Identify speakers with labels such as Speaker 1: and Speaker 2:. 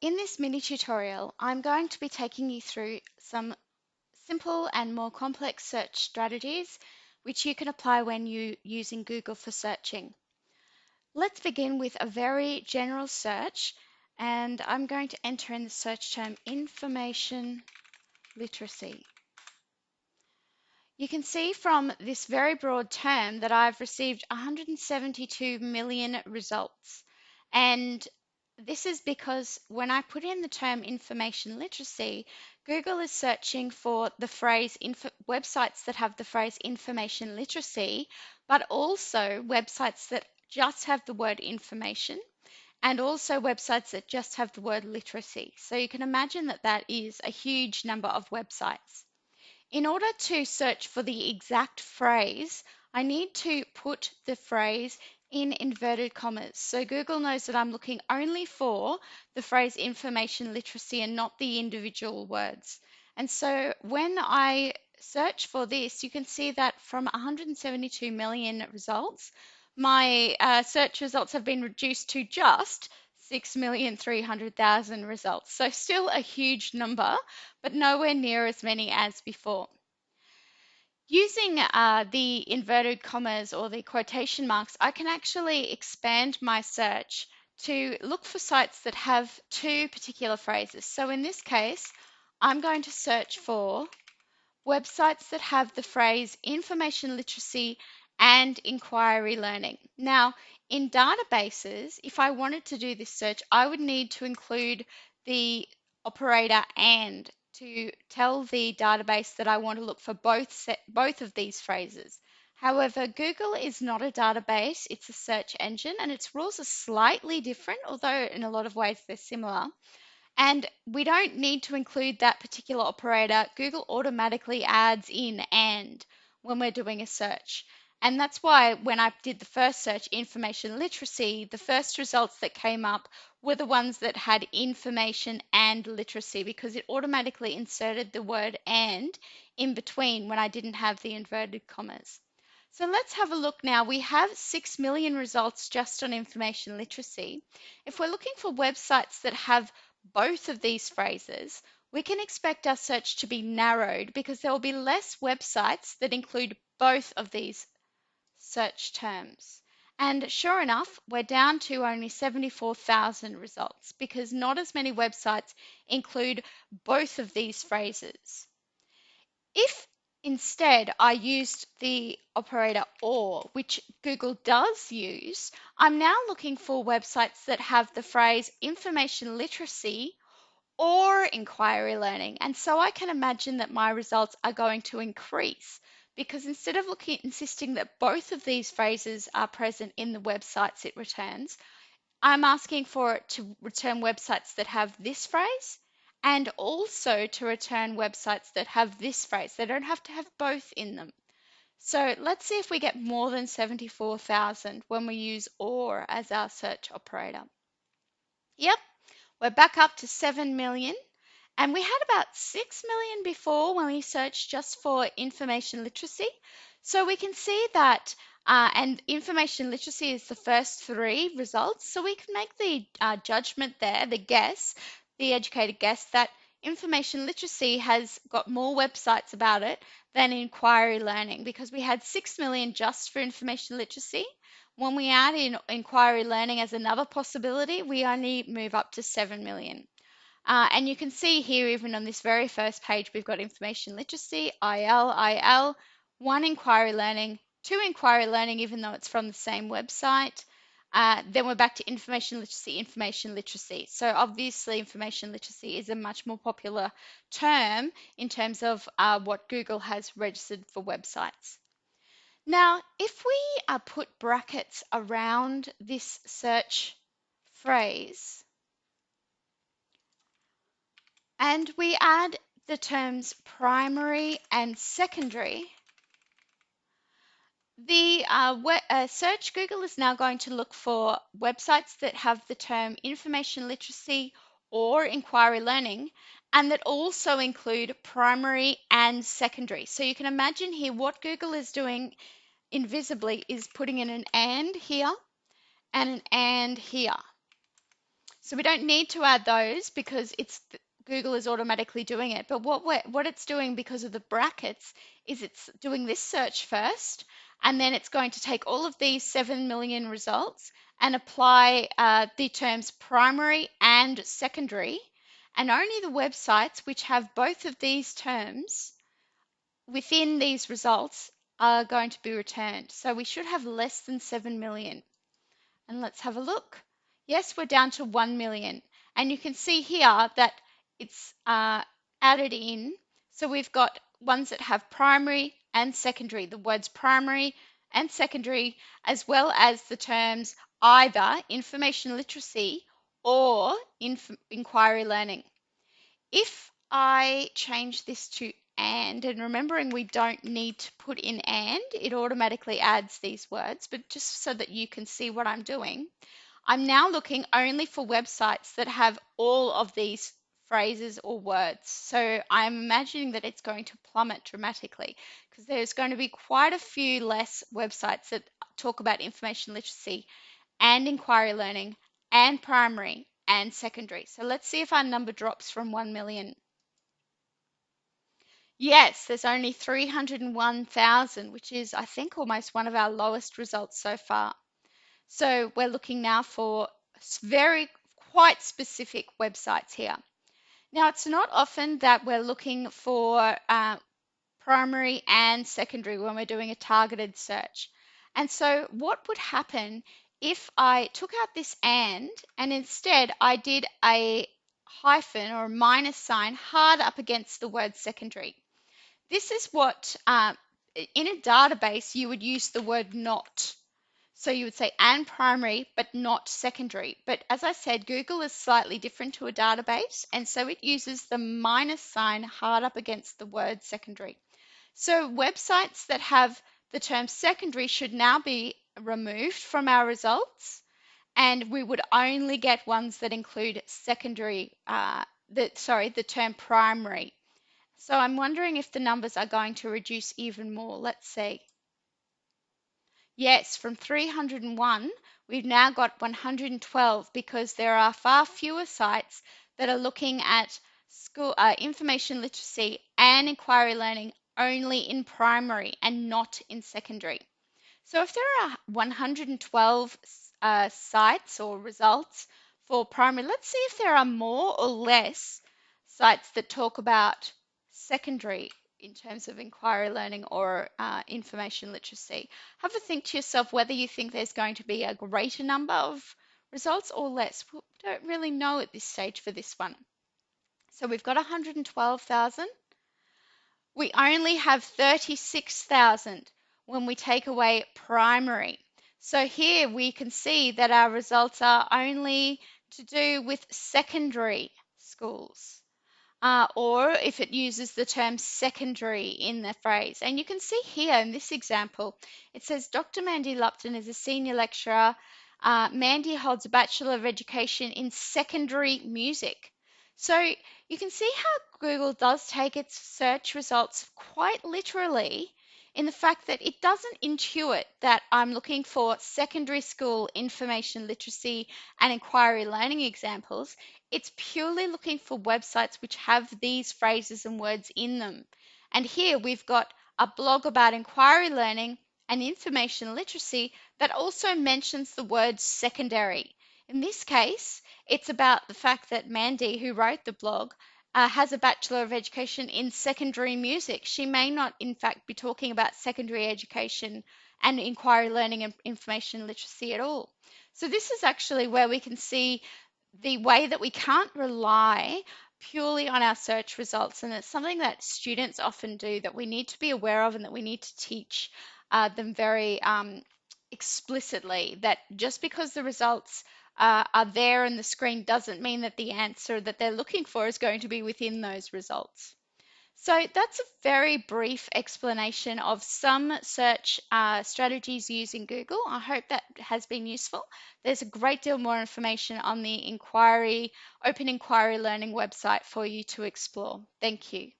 Speaker 1: in this mini tutorial, I'm going to be taking you through some simple and more complex search strategies which you can apply when you using Google for searching. Let's begin with a very general search and I'm going to enter in the search term information literacy. You can see from this very broad term that I've received 172 million results. And this is because when I put in the term information literacy, Google is searching for the phrase websites that have the phrase information literacy, but also websites that just have the word information and also websites that just have the word literacy. So you can imagine that that is a huge number of websites. In order to search for the exact phrase, I need to put the phrase in inverted commas. So Google knows that I'm looking only for the phrase information literacy and not the individual words. And so when I search for this, you can see that from 172 million results, my uh, search results have been reduced to just 6,300,000 results. So still a huge number, but nowhere near as many as before. Using uh, the inverted commas or the quotation marks, I can actually expand my search to look for sites that have two particular phrases. So in this case, I'm going to search for websites that have the phrase information literacy and inquiry learning. Now, in databases, if I wanted to do this search, I would need to include the operator and to tell the database that I want to look for both set, both of these phrases. However, Google is not a database, it's a search engine, and its rules are slightly different, although in a lot of ways they're similar. And we don't need to include that particular operator. Google automatically adds in and when we're doing a search. And that's why when I did the first search, information literacy, the first results that came up were the ones that had information and literacy because it automatically inserted the word and in between when I didn't have the inverted commas. So let's have a look now. We have 6 million results just on information literacy. If we're looking for websites that have both of these phrases, we can expect our search to be narrowed because there will be less websites that include both of these search terms. And sure enough, we're down to only 74,000 results because not as many websites include both of these phrases. If instead I used the operator OR, which Google does use, I'm now looking for websites that have the phrase information literacy or inquiry learning. And so I can imagine that my results are going to increase because instead of looking insisting that both of these phrases are present in the websites it returns, I'm asking for it to return websites that have this phrase and also to return websites that have this phrase. They don't have to have both in them. So let's see if we get more than 74,000 when we use OR as our search operator. Yep, we're back up to 7 million. And we had about 6 million before when we searched just for information literacy. So we can see that, uh, and information literacy is the first three results. So we can make the uh, judgment there, the guess, the educated guess that information literacy has got more websites about it than inquiry learning because we had 6 million just for information literacy. When we add in inquiry learning as another possibility, we only move up to 7 million. Uh, and you can see here, even on this very first page, we've got information literacy, IL, IL, one inquiry learning, two inquiry learning, even though it's from the same website. Uh, then we're back to information literacy, information literacy. So obviously information literacy is a much more popular term in terms of uh, what Google has registered for websites. Now, if we uh, put brackets around this search phrase, and we add the terms primary and secondary, the uh, uh, search Google is now going to look for websites that have the term information literacy or inquiry learning and that also include primary and secondary. So you can imagine here what Google is doing invisibly is putting in an and here and an and here. So we don't need to add those because it's Google is automatically doing it. But what what it's doing because of the brackets is it's doing this search first, and then it's going to take all of these 7 million results and apply uh, the terms primary and secondary. And only the websites which have both of these terms within these results are going to be returned. So we should have less than 7 million. And let's have a look. Yes, we're down to 1 million. And you can see here that it's uh, added in. So we've got ones that have primary and secondary, the words primary and secondary, as well as the terms either information literacy or inf inquiry learning. If I change this to and, and remembering we don't need to put in and, it automatically adds these words, but just so that you can see what I'm doing, I'm now looking only for websites that have all of these phrases or words. So I'm imagining that it's going to plummet dramatically because there's going to be quite a few less websites that talk about information literacy and inquiry learning and primary and secondary. So let's see if our number drops from 1 million. Yes, there's only 301,000, which is, I think, almost one of our lowest results so far. So we're looking now for very quite specific websites here. Now, it's not often that we're looking for uh, primary and secondary when we're doing a targeted search. And so what would happen if I took out this and and instead I did a hyphen or a minus sign hard up against the word secondary? This is what, uh, in a database, you would use the word not. So you would say and primary, but not secondary. But as I said, Google is slightly different to a database, and so it uses the minus sign hard up against the word secondary. So websites that have the term secondary should now be removed from our results, and we would only get ones that include secondary, uh, the, sorry, the term primary so I'm wondering if the numbers are going to reduce even more. Let's see. Yes, from 301, we've now got 112 because there are far fewer sites that are looking at school uh, information literacy and inquiry learning only in primary and not in secondary. So if there are 112 uh, sites or results for primary, let's see if there are more or less sites that talk about secondary in terms of inquiry learning or uh, information literacy. Have a think to yourself whether you think there's going to be a greater number of results or less. We don't really know at this stage for this one. So we've got 112,000. We only have 36,000 when we take away primary. So here we can see that our results are only to do with secondary schools uh, or if it uses the term secondary in the phrase. And you can see here in this example, it says Dr. Mandy Lupton is a senior lecturer. Uh, Mandy holds a Bachelor of Education in Secondary Music. So you can see how Google does take its search results quite literally in the fact that it doesn't intuit that I'm looking for secondary school information literacy and inquiry learning examples. It's purely looking for websites which have these phrases and words in them. And here we've got a blog about inquiry learning and information literacy that also mentions the word secondary. In this case, it's about the fact that Mandy, who wrote the blog, uh, has a Bachelor of Education in secondary music. She may not, in fact, be talking about secondary education and inquiry learning and information literacy at all. So, this is actually where we can see the way that we can't rely purely on our search results. And it's something that students often do that we need to be aware of and that we need to teach uh, them very um, explicitly that just because the results uh, are there on the screen doesn't mean that the answer that they're looking for is going to be within those results. So that's a very brief explanation of some search uh, strategies using Google. I hope that has been useful. There's a great deal more information on the inquiry, Open Inquiry Learning website for you to explore. Thank you.